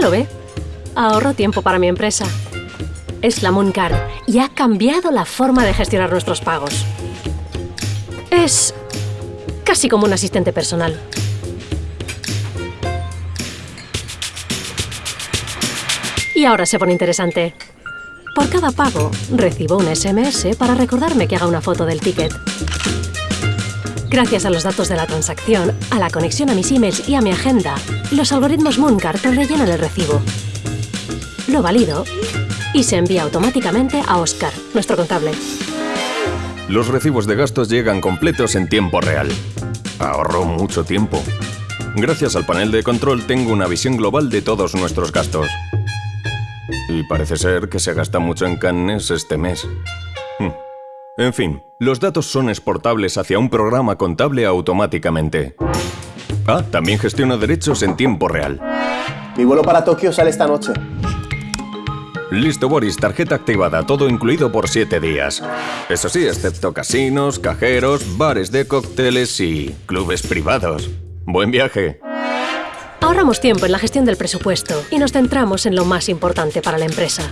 Lo ve. Ahorro tiempo para mi empresa. Es la Mooncard y ha cambiado la forma de gestionar nuestros pagos. Es casi como un asistente personal. Y ahora se pone interesante. Por cada pago, recibo un SMS para recordarme que haga una foto del ticket. Gracias a los datos de la transacción, a la conexión a mis emails y a mi agenda, los algoritmos Mooncard rellenan el recibo. Lo valido y se envía automáticamente a Oscar, nuestro contable. Los recibos de gastos llegan completos en tiempo real. Ahorro mucho tiempo. Gracias al panel de control tengo una visión global de todos nuestros gastos. Y parece ser que se gasta mucho en Cannes este mes. Hmm. En fin, los datos son exportables hacia un programa contable automáticamente. Ah, también gestiona derechos en tiempo real. Mi vuelo para Tokio sale esta noche. Listo, Boris, tarjeta activada, todo incluido por 7 días. Eso sí, excepto casinos, cajeros, bares de cócteles y clubes privados. Buen viaje. Ahorramos tiempo en la gestión del presupuesto y nos centramos en lo más importante para la empresa.